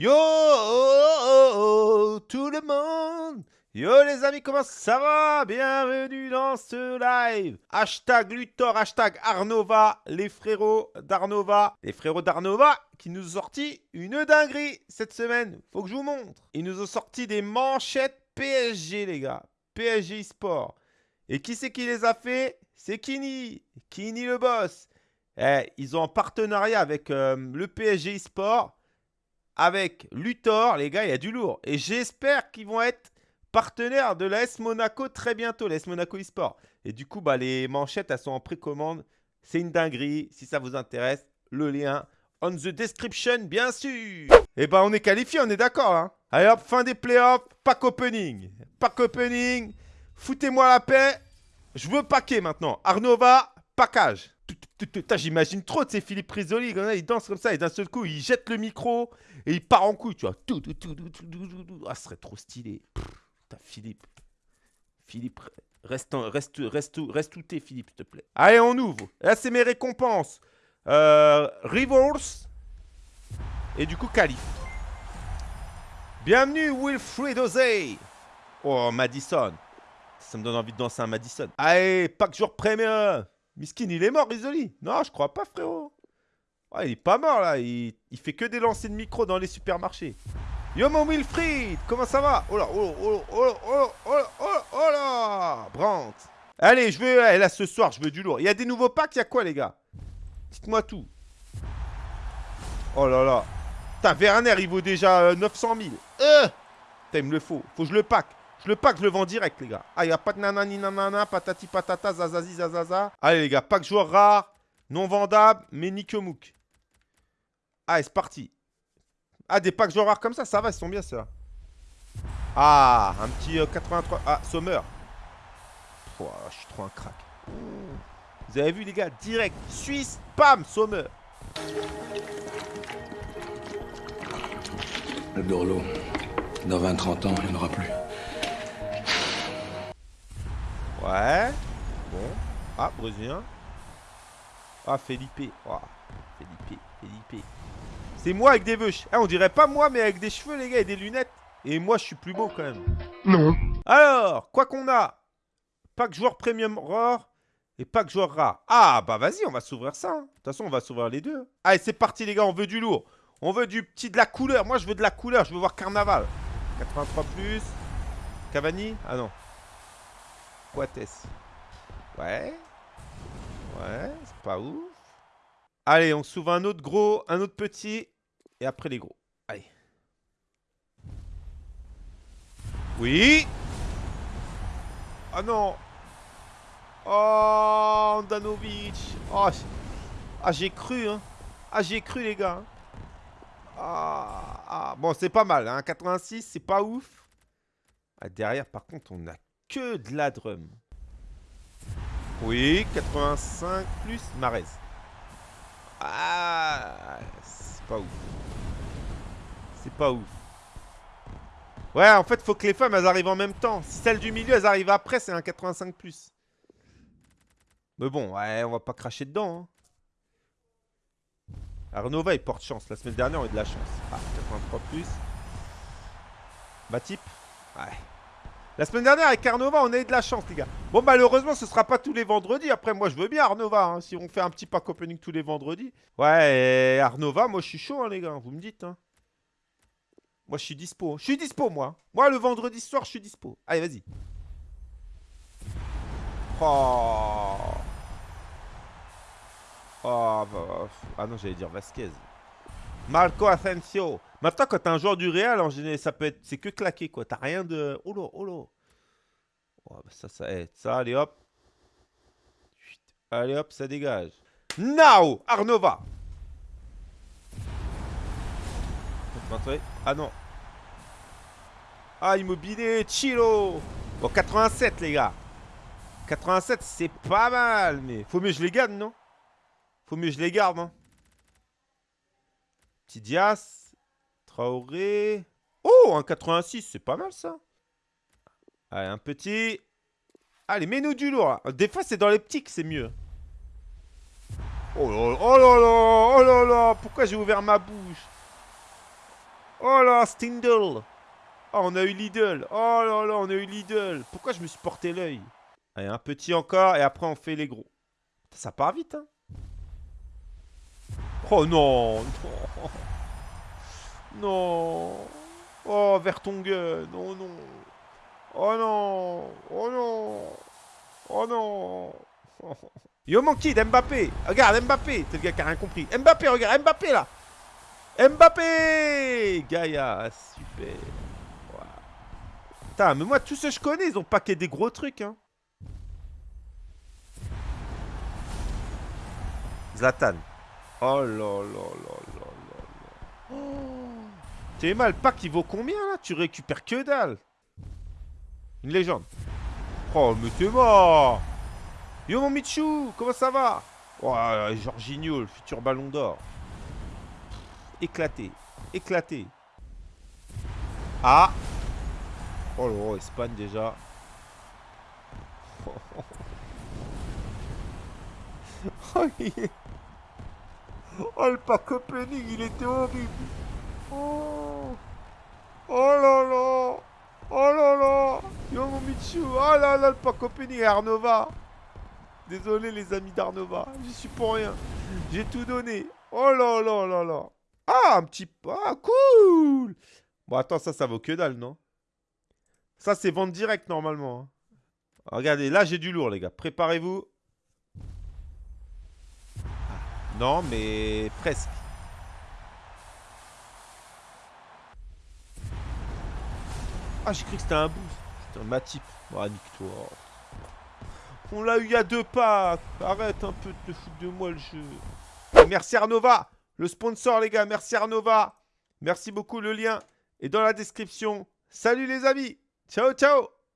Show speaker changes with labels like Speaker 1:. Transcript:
Speaker 1: Yo oh, oh, oh, tout le monde Yo les amis, comment ça va? Bienvenue dans ce live Hashtag Luthor, hashtag Arnova, les frérots d'Arnova. Les frérots d'Arnova qui nous ont sorti une dinguerie cette semaine. Faut que je vous montre. Ils nous ont sorti des manchettes PSG les gars. PSG Sport. Et qui c'est qui les a fait? C'est Kini. Kini le boss. Eh, ils ont un partenariat avec euh, le PSG Sport avec Luthor, les gars, il y a du lourd. Et j'espère qu'ils vont être partenaires de l'AS Monaco très bientôt, l'AS Monaco eSport. Et du coup, bah, les manchettes, elles sont en précommande. C'est une dinguerie. Si ça vous intéresse, le lien on the description, bien sûr. Et eh bah, on est qualifié, on est d'accord. Hein Allez hop, fin des playoffs, pack opening. Pack opening. Foutez-moi la paix. Je veux paquer maintenant. Arnova, package. J'imagine trop, de ces Philippe Risoli, il danse comme ça et d'un seul coup, il jette le micro et il part en couille, tu vois. Ah, ce serait trop stylé. Putain, Philippe. Philippe, reste, reste, reste, reste où t'es, Philippe, s'il te plaît. Allez, on ouvre. Là, c'est mes récompenses. Euh, Et du coup, Calif. Bienvenue, Wilfred Ozey. Oh, Madison. Ça me donne envie de danser un Madison. Allez, pack jour premium. Miskin, il est mort, Risoli Non, je crois pas, frérot. il est pas mort, là. Il, fait que des lancers de micro dans les supermarchés. Yo, mon Wilfried Comment ça va? Oh là, oh, oh, oh, oh, oh, oh, oh là Brant Allez, je veux... Là, ce soir, je veux du lourd. Il y a des nouveaux packs, il y a quoi, les gars? Dites-moi tout. Oh là là. Putain, Werner, il vaut déjà 900 000. Euh Putain, il me le faut. Faut que je le pack. Je le pack, je le vends direct, les gars. Ah, il n'y a pas de nanani nanana, patati patata, zazazi zazaza. Allez, les gars, pack joueur rare, non vendable, mais Mouk. Allez, c'est parti. Ah, des packs joueurs rares comme ça, ça va, ils sont bien, ça. Ah, un petit 83. Euh, ah, Sommer. Oh, je suis trop un crack. Vous avez vu, les gars, direct. Suisse, pam, Sommer.
Speaker 2: Le. Dans 20-30 ans, il n'y en aura plus.
Speaker 1: Ouais. Bon. Ah, brésilien. Ah, Felipe. Oh, Felipe, Felipe. C'est moi avec des vœux. Eh, on dirait pas moi, mais avec des cheveux, les gars, et des lunettes. Et moi, je suis plus beau quand même.
Speaker 2: Non.
Speaker 1: Alors, quoi qu'on a Pack joueur premium rare et pack joueur rare. Ah, bah vas-y, on va s'ouvrir ça. Hein. De toute façon, on va s'ouvrir les deux. Allez, c'est parti, les gars, on veut du lourd. On veut du petit de la couleur. Moi, je veux de la couleur. Je veux voir Carnaval. 83 plus. Cavani? Ah non. Quates. Ouais. Ouais, c'est pas ouf. Allez, on s'ouvre un autre gros, un autre petit. Et après les gros. Allez. Oui. Ah non. Oh, Danovic. Oh, ah, j'ai cru, hein. Ah, j'ai cru, les gars. Hein. Ah, ah, bon, c'est pas mal, hein. 86, c'est pas ouf. Ah, derrière, par contre, on a que de la drum. Oui, 85 plus Marez. Ah, c'est pas ouf. C'est pas ouf. Ouais, en fait, faut que les femmes, elles arrivent en même temps. Si celles du milieu, elles arrivent après, c'est un 85 plus. Mais bon, ouais, on va pas cracher dedans. Hein. Arnova, il porte chance. La semaine dernière, on a eu de la chance. Ah, 83 plus. Batip. Ouais. La semaine dernière, avec Arnova, on a eu de la chance, les gars. Bon, malheureusement, ce sera pas tous les vendredis. Après, moi, je veux bien Arnova. Hein, si on fait un petit pack opening tous les vendredis. Ouais, Arnova, moi, je suis chaud, hein, les gars. Vous me dites. Hein. Moi, je suis dispo. Je suis dispo, moi. Moi, le vendredi soir, je suis dispo. Allez, vas-y. Oh. Oh, bah, ah non, j'allais dire Vasquez. Marco Asensio. Maintenant, quand t'as un joueur du Real, en général, ça peut être. C'est que claqué, quoi. T'as rien de. Oh là, oh. Bah ça, ça aide. Ça, allez hop. Allez hop, ça dégage. Now Arnova Ah non. Ah, immobilier, Chilo Bon, 87, les gars. 87, c'est pas mal, mais faut mieux que je les garde, non? Faut mieux que je les garde, hein Petit Dias. Traoré. Oh, un 86, c'est pas mal ça. Allez, un petit. Allez, mets-nous du lourd. Des fois, c'est dans les petits que c'est mieux. Oh là là, oh là là, oh là là, pourquoi j'ai ouvert ma bouche? Oh là, Stindl. Oh, on a eu Lidl. Oh là là, on a eu Lidl. Pourquoi je me suis porté l'œil? Allez, un petit encore et après on fait les gros. Ça part vite, hein Oh non Non Non Oh, Vertonghen Oh non Oh non Oh non Oh non Yo mon kid, Mbappé Regarde, Mbappé C'est le gars qui a rien compris. Mbappé, regarde, Mbappé là Mbappé Gaïa, super Putain, mais moi, tous ceux que je connais, ils ont pas que des gros trucs, hein. Zlatan. Oh là là là là là là. T'es mal, le pack il vaut combien là? Tu récupères que dalle. Une légende. Oh, mais t'es mort Yo mon Michou, comment ça va? Oh, Jorginho, le futur ballon d'or. Éclaté, éclaté. Ah Oh là, Espagne déjà. Oh, oh, le pack opening, il était horrible. Oh, oh là là. Oh là là. Yo mon Michou. Oh là là, le pack opening Arnova. Désolé les amis d'Arnova. J'y suis pour rien. J'ai tout donné. Oh là là là là. Ah, un petit... Ah, cool Bon, attends, ça, ça vaut que dalle, non? Ça, c'est vente directe, normalement. Hein. Regardez, là, j'ai du lourd, les gars. Préparez-vous. Non, mais presque. Ah, j'ai cru que c'était un boost. Putain, ma type. Ah. On l'a eu a deux pas. Arrête un peu de foutre de moi le jeu. Merci Arnova. Le sponsor, les gars. Merci Arnova. Merci beaucoup. Le lien est dans la description. Salut les amis. Ciao, ciao.